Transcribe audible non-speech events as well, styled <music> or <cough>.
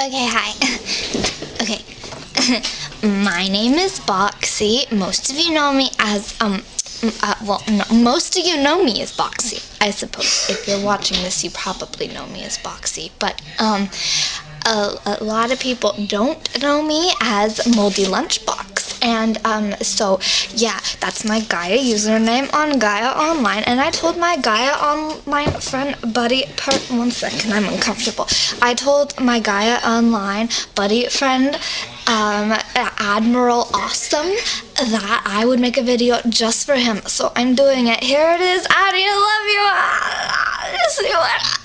Okay, hi. <laughs> okay. <laughs> My name is Boxy. Most of you know me as, um, uh, well, no, most of you know me as Boxy, I suppose. If you're watching this, you probably know me as Boxy. But, um, a, a lot of people don't know me as Moldy Lunchbox. And um, so, yeah, that's my Gaia username on Gaia Online. And I told my Gaia Online friend, buddy, per one second, I'm uncomfortable. I told my Gaia Online buddy friend, um, Admiral Awesome, that I would make a video just for him. So I'm doing it. Here it is. Addy, I love you. I love you. And